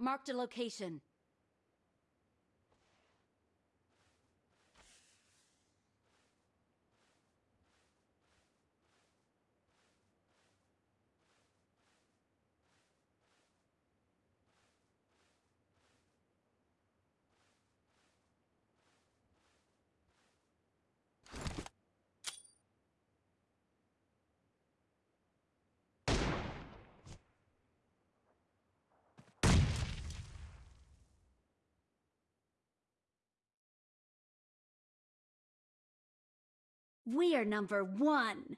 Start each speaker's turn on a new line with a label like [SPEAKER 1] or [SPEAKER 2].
[SPEAKER 1] Marked a location. We are number one.